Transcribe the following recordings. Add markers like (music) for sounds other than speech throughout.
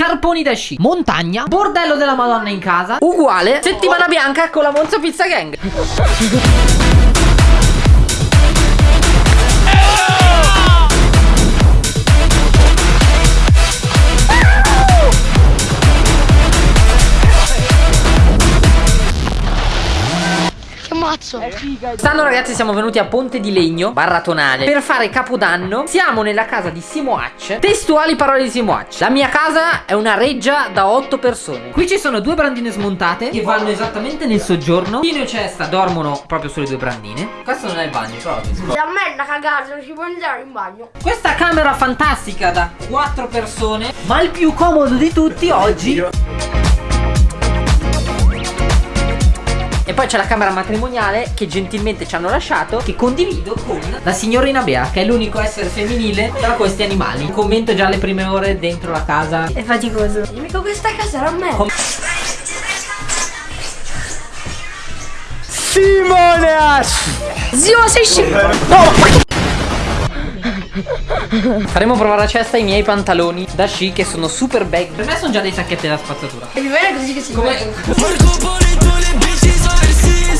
scarponi da sci, montagna, bordello della Madonna in casa, uguale, settimana bianca con la Monza Pizza Gang. (laughs) Mazzo. Quest'anno ragazzi siamo venuti a Ponte di Legno, barra Tonale, per fare Capodanno. Siamo nella casa di Simo Hac. Testuali parole di Simo Hac. La mia casa è una reggia da 8 persone. Qui ci sono due brandine smontate che vanno esattamente nel soggiorno. Pino e Cesta dormono proprio sulle due brandine. Questo non è il bagno, però. Da me è una cagata, non si può entrare in bagno. Questa camera fantastica da 4 persone, ma il più comodo di tutti oggi E poi c'è la camera matrimoniale che gentilmente ci hanno lasciato Che condivido con la signorina Bea Che è l'unico essere femminile tra questi animali. Commento già le prime ore dentro la casa. È faticoso. Mica questa casa era a me Com Simone Ash Zio sei scemo Faremo provare a cesta i miei pantaloni da sci che sono super bag. Per me sono già dei sacchetti da spazzatura. E mi viene così che si Come...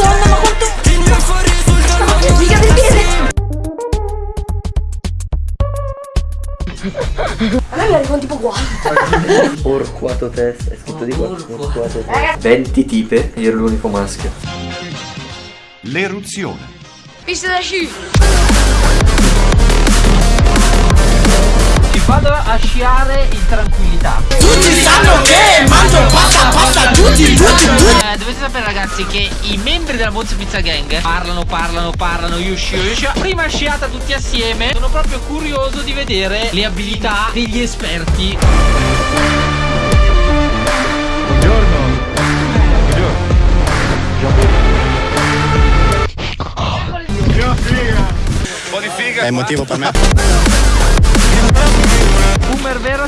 Madonna, ma quanto... Mica del piede! A me mi arrivano tipo qua. Orquato testa, è scritto di qua. Orquato testa. 20 tipe, io ero l'unico maschio. L'eruzione. Pista da sci. Vado a sciare in tranquillità Tutti sanno che mangio pasta, pasta, tutti, tutti, tutti eh, Dovete sapere ragazzi che i membri della Monza Pizza Gang Parlano, parlano, parlano, io scio, io scio Prima sciata tutti assieme Sono proprio curioso di vedere le abilità degli esperti Buongiorno. Buongiorno. figa. Un po' di figa. È motivo per me.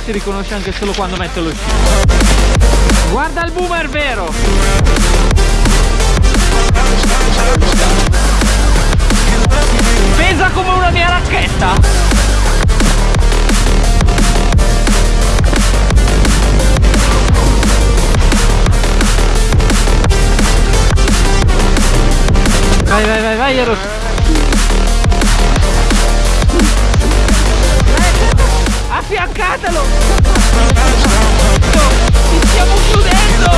Si riconosce anche solo quando mette lo sci. Guarda il boomer vero? Pesa come una mia racchetta. Vai vai vai vai Eros Affiancatelo Ci stiamo chiudendo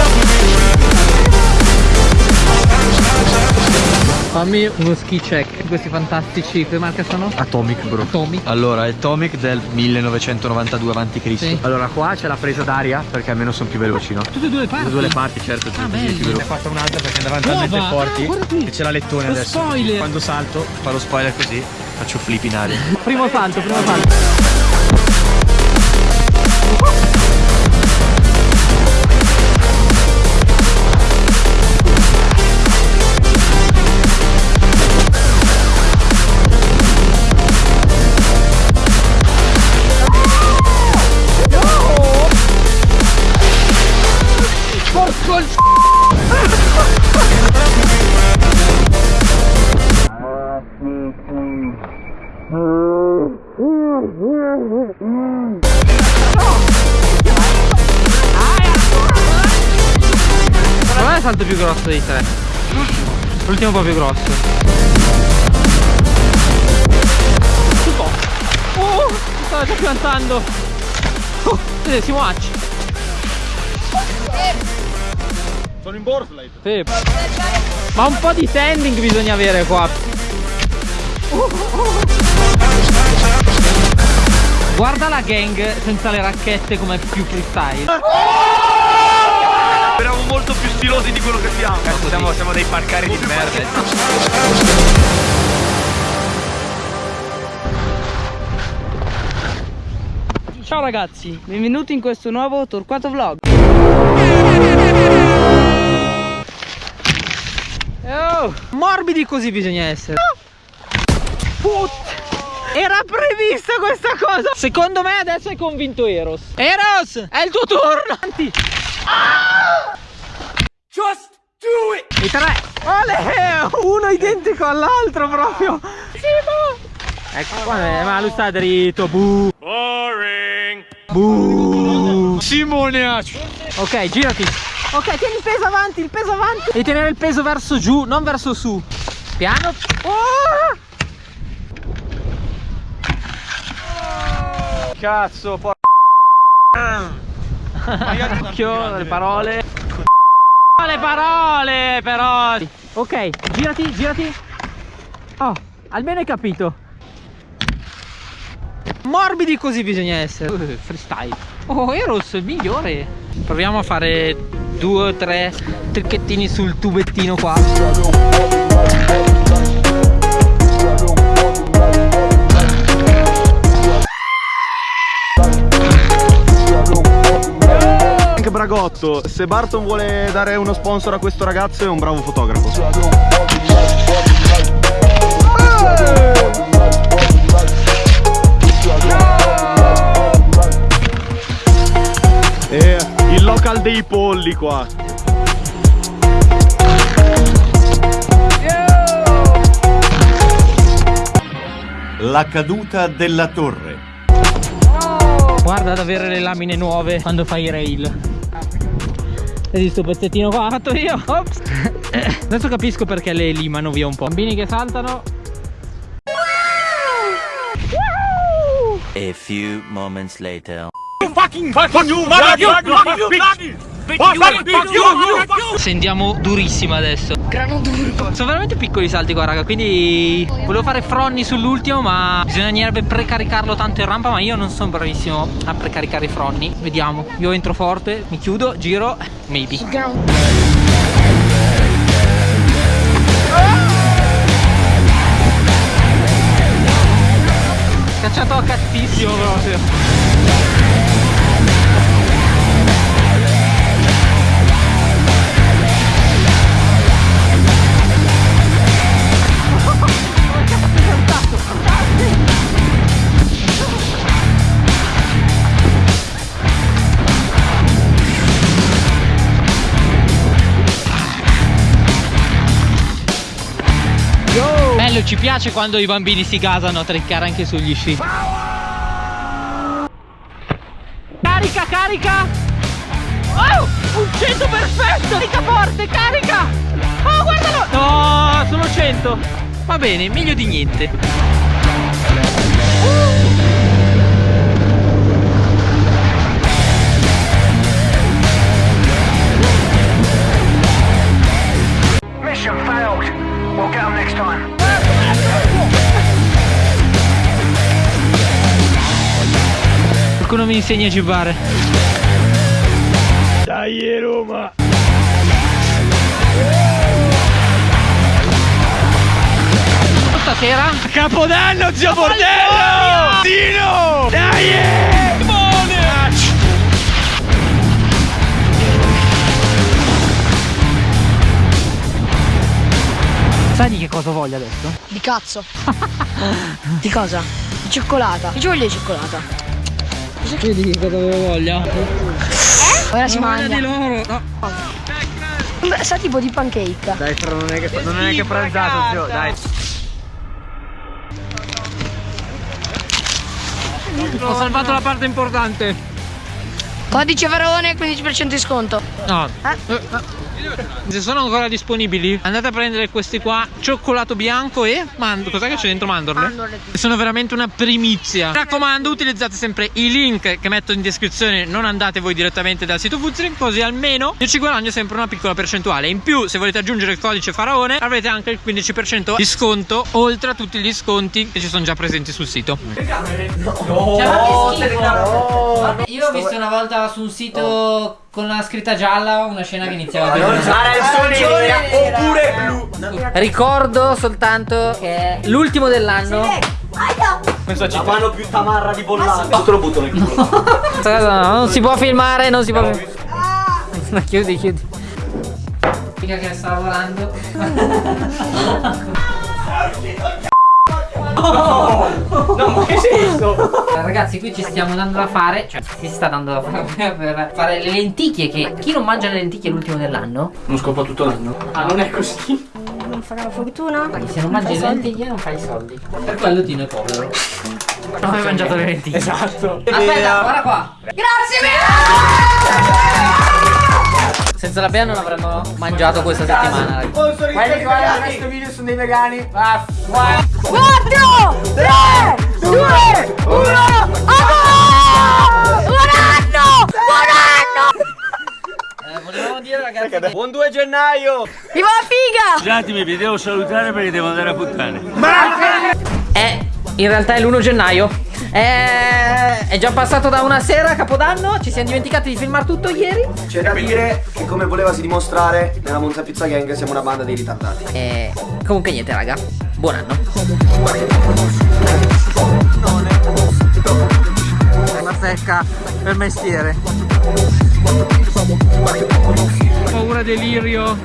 Fammi uno ski check Questi fantastici Che marca sono? Atomic bro. Atomic Allora, è Atomic del 1992 a.C. Sì. Allora, qua c'è la presa d'aria perché almeno sono più veloci, no? Tutte e due le parti Tutte e due le parti, certo. Ah, più veloce. Ne ho fatta un'altra perché andavano talmente Nuova? forti. Ah, guarda qui. che c'è la lettone Lo adesso. spoiler. Quando salto, fa lo spoiler così, faccio flip in aria. (laughs) Primo salto, primo salto Qual è il salto più grosso dei tre? L'ultimo un po' più grosso Tutto Oh, mi stava già piantando Oh, siamo acci Sono in boardslide. Sì. Ma un po' di standing bisogna avere qua Guarda la gang senza le racchette come più freestyle Speriamo molto più stilosi di quello che siamo. Siamo, siamo dei parcari di merda. Ciao ragazzi, benvenuti in questo nuovo Torquato Vlog Oh, morbidi così bisogna essere. Put. Era prevista questa cosa. Secondo me adesso hai convinto Eros. Eros, è il tuo turno. Avanti. Just do it. I tre. Ole, uno identico all'altro proprio. Simo. Ecco qua, ma lui sta dritto. Bu. Boring. Simone Ok, girati. Ok, tieni il peso avanti, il peso avanti. Devi tenere il peso verso giù, non verso su. Piano. Oh! Cazzo, por... Occhio, le parole. Le parole, però. Ok, girati, girati. Oh, almeno hai capito. Morbidi così bisogna essere. Uh, freestyle. Oh, Eros, il migliore. Proviamo a fare due o tre tricchettini sul tubettino qua. Bragotto, se Barton vuole dare uno sponsor a questo ragazzo è un bravo fotografo. E il local dei polli qua. La caduta della torre. Guarda ad avere le lamine nuove quando fai i rail. Vedi sto pezzettino qua? L'ho fatto io. Ops. (laughs) Adesso capisco perché le limano via un po'. Bambini che saltano. A few moments later. Sentiamo durissima adesso. Grano duro. Sono veramente piccoli i salti qua raga Quindi volevo fare fronni sull'ultimo Ma bisognerebbe precaricarlo tanto in rampa Ma io non sono bravissimo a precaricare i fronni Vediamo Io entro forte Mi chiudo Giro Maybe Grano. Cacciato a cazzissimo proprio Bello, ci piace quando i bambini si gasano a triccare anche sugli sci. Carica, carica! Oh! Un 100 perfetto! Carica forte, carica! Oh, guardalo! No, sono 100! Va bene, meglio di niente. Mi insegna a gibbare. Dai Roma. Stasera? Capodanno zio Bordello! Dino! Dai! Simone! Sai di che cosa voglio adesso? Di cazzo. di cosa? Di cioccolata. Io ci voglio di cioccolata. Vedi che cosa avevo voglia? Ora si Voglia di mangia. loro! No. Beh, Sa tipo di pancake. Dai, però non è che, non è che pranzato, zio, dai. Ho salvato la parte importante. Codice Verone, 15% di sconto. No. Se sono ancora disponibili, andate a prendere questi qua: cioccolato bianco e mando. Cos'è che c'è dentro? Mandorle? Mandorle. Sono veramente una primizia. Mi raccomando, utilizzate sempre i link che metto in descrizione. Non andate voi direttamente dal sito Fuzzering, così almeno io ci guadagno sempre una piccola percentuale. In più, se volete aggiungere il codice Faraone, avrete anche il 15% di sconto, oltre a tutti gli sconti che ci sono già presenti sul sito. Io ho visto una volta su un sito con la scritta gialla una scena che iniziava a Arancione nera oppure blu. Ricordo soltanto che è l'ultimo dell'anno. La mano più tamarra di bollata. Te lo butto nel culo. (laughs) Questa non si può filmare, non si può filmare. (laughs) chiudi, chiudi. Mica che sta lavorando. (laughs) No, ma che senso? Ragazzi, qui ci stiamo dando da fare, cioè si sta dando da fare per fare le lenticchie che chi non mangia le lenticchie è l'ultimo dell'anno? Non scopa tutto l'anno. Ah, non è così. Non farà la fortuna. Ma se non mangi le lenticchie non fai i soldi. Per quello Tino è povero. Non hai mangiato le lenticchie. Esatto. Aspetta, guarda qua. Grazie mille! Senza la Bea non avremmo mangiato questa settimana. ragazzi. Quelli che guardano questo video sono dei vegani. Ah, 4, 3, 2, 1, Buon anno! Buon anno! Eh, volevamo dire ragazzi che Buon 2 gennaio! Viva la figa! Scusatemi, vi devo salutare perché devo andare a puttane. è in realtà è l'1 gennaio. È, è già passato da una sera a Capodanno. Ci siamo dimenticati di filmare tutto ieri. C'è da dire che come volevasi dimostrare nella Monza Pizza Gang siamo una banda dei ritardati. E comunque niente, raga. Buon anno. Una secca per mestiere. Paura delirio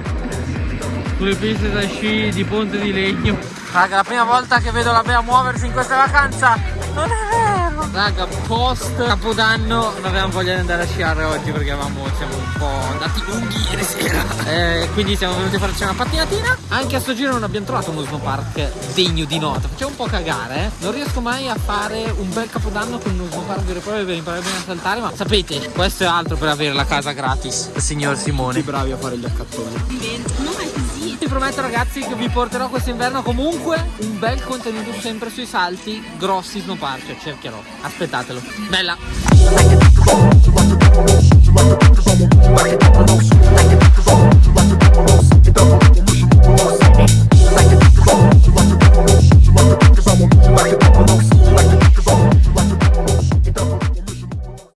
sulle piste da sci di Ponte di Legno. Raga, la prima volta che vedo la Bea muoversi in questa vacanza. Non è vero. Raga, post Capodanno non avevamo voglia di andare a sciare oggi perché avevamo, siamo un po' andati lunghi ieri sera. Eh, quindi siamo venuti a farci una pattinatina. Anche a sto giro non abbiamo trovato uno snowpark degno di nota. Faceva un po' cagare, eh. Non riesco mai a fare un bel Capodanno con uno snowpark vero e proprio per imparare bene a saltare. Ma sapete, questo è altro per avere la casa gratis. Signor Simone. bravi a fare gli accattoni. Vi prometto ragazzi che vi porterò quest'inverno comunque un bel contenuto sempre sui salti grossi snowpark, cercherò. Aspettatelo. Bella!